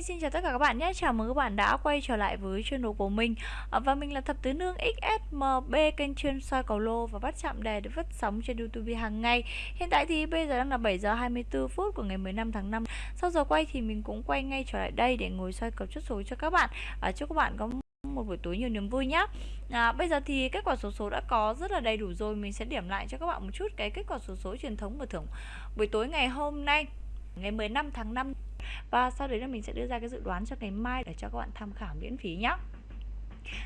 Hi, xin chào tất cả các bạn nhé. Chào mừng các bạn đã quay trở lại với channel của mình. Ờ, và mình là Thập Tứ Nương XSMB, kênh chuyên soi cầu lô và bắt chạm đề được phát sóng trên YouTube hàng ngày. Hiện tại thì bây giờ đang là 7 giờ 24 phút của ngày 15 tháng 5. Sau giờ quay thì mình cũng quay ngay trở lại đây để ngồi soi cầu chốt số cho các bạn. À, chúc các bạn có một buổi tối nhiều niềm vui nhé à, Bây giờ thì kết quả số số đã có rất là đầy đủ rồi Mình sẽ điểm lại cho các bạn một chút cái kết quả số số truyền thống và thưởng buổi tối ngày hôm nay Ngày 15 tháng 5 và sau đấy là mình sẽ đưa ra cái dự đoán cho ngày mai để cho các bạn tham khảo miễn phí nhé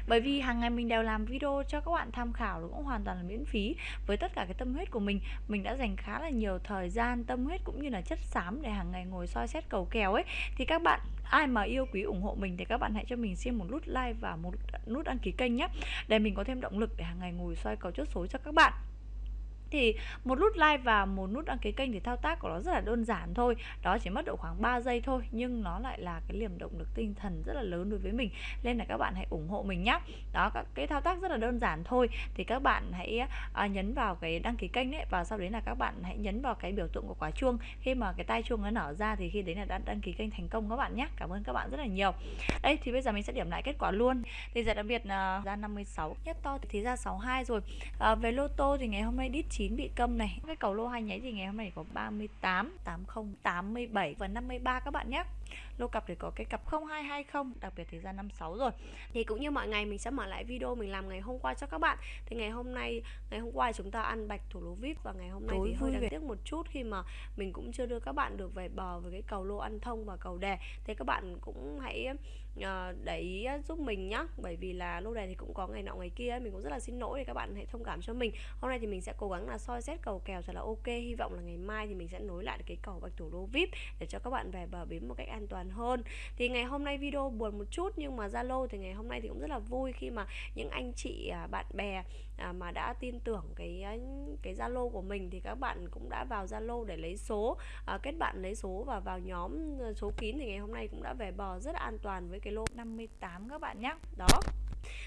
bởi vì hàng ngày mình đều làm video cho các bạn tham khảo cũng hoàn toàn là miễn phí. Với tất cả cái tâm huyết của mình mình đã dành khá là nhiều thời gian, tâm huyết cũng như là chất xám để hàng ngày ngồi soi xét cầu kèo ấy, thì các bạn, ai mà yêu quý ủng hộ mình thì các bạn hãy cho mình xin một nút like và một nút đăng ký kênh nhé để mình có thêm động lực để hàng ngày ngồi soi cầu chốt số cho các bạn thì một nút like và một nút đăng ký kênh thì thao tác của nó rất là đơn giản thôi. Đó chỉ mất độ khoảng 3 giây thôi nhưng nó lại là cái liềm động lực tinh thần rất là lớn đối với mình. Nên là các bạn hãy ủng hộ mình nhé đó các cái thao tác rất là đơn giản thôi. Thì các bạn hãy à, nhấn vào cái đăng ký kênh đấy và sau đấy là các bạn hãy nhấn vào cái biểu tượng của quả chuông. Khi mà cái tay chuông nó nở ra thì khi đấy là đã đăng ký kênh thành công các bạn nhé cảm ơn các bạn rất là nhiều. Đây thì bây giờ mình sẽ điểm lại kết quả luôn. Thì giải đặc biệt là ra 56 nhất to thì ra 62 rồi. À, về lô tô thì ngày hôm nay đít 9 9 bị câm này. Cái cầu lô hai nháy thì ngày hôm nay có 38 80 87 và 53 các bạn nhé lô cặp thì có cái cặp 0220 đặc biệt thì ra 56 rồi. Thì cũng như mọi ngày mình sẽ mở lại video mình làm ngày hôm qua cho các bạn. Thì ngày hôm nay ngày hôm qua chúng ta ăn bạch thủ lô vip và ngày hôm nay Tối thì hơi đáng tiếc một chút khi mà mình cũng chưa đưa các bạn được về bờ với cái cầu lô ăn thông và cầu đề thì các bạn cũng hãy uh, để ý giúp mình nhá. Bởi vì là lô đề thì cũng có ngày nọ ngày kia mình cũng rất là xin lỗi thì các bạn hãy thông cảm cho mình. Hôm nay thì mình sẽ cố gắng là soi xét cầu kèo thật là ok. Hy vọng là ngày mai thì mình sẽ nối lại cái cầu bạch thủ lô vip để cho các bạn về bờ bến một cách an toàn hơn. Thì ngày hôm nay video buồn một chút nhưng mà zalo thì ngày hôm nay thì cũng rất là vui khi mà những anh chị à, bạn bè à, mà đã tin tưởng cái à, cái zalo của mình thì các bạn cũng đã vào zalo để lấy số kết bạn lấy số và vào nhóm số kín thì ngày hôm nay cũng đã về bờ rất an toàn với cái lô 58 các bạn nhé đó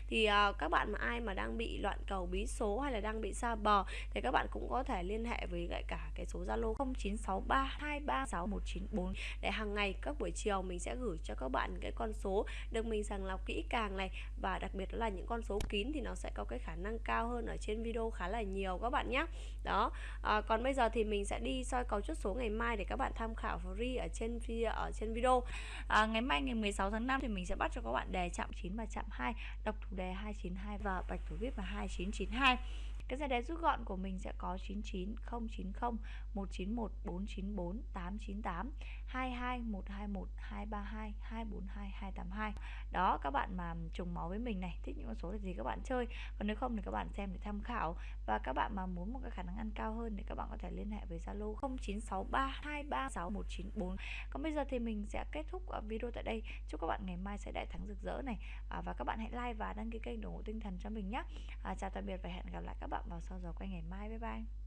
thì uh, các bạn mà ai mà đang bị loạn cầu bí số hay là đang bị xa bờ thì các bạn cũng có thể liên hệ với lại cả cái số Zalo 0963236194 để hàng ngày các buổi chiều mình sẽ gửi cho các bạn cái con số được mình sàng lọc kỹ càng này. Và đặc biệt là những con số kín thì nó sẽ có cái khả năng cao hơn ở trên video khá là nhiều các bạn nhé đó à, còn bây giờ thì mình sẽ đi soi cầu chốt số ngày mai để các bạn tham khảo free ở trên video ở trên video. À, ngày mai ngày 16 tháng 5 thì mình sẽ bắt cho các bạn đề chạm 9 và chạm 2 đọc thủ đề 292 và bạch thủ vip là 2992 cái giải đề rút gọn của mình sẽ có 99 090 191 494 898 22 121 232 242 282 đó các bạn mà trùng máu với mình này thích những con số là gì các bạn chơi. Còn nếu không thì các bạn xem để tham khảo. Và các bạn mà muốn một cái khả năng ăn cao hơn thì các bạn có thể liên hệ với Zalo 0963236194 còn bây giờ thì mình sẽ kết thúc video tại đây. Chúc các bạn ngày mai sẽ đại thắng rực rỡ này. À, và các bạn hãy like và đăng ký kênh ủng hộ tinh thần cho mình nhé. À, chào tạm biệt và hẹn gặp lại các bạn vào sau giờ quay ngày mai. Bye bye.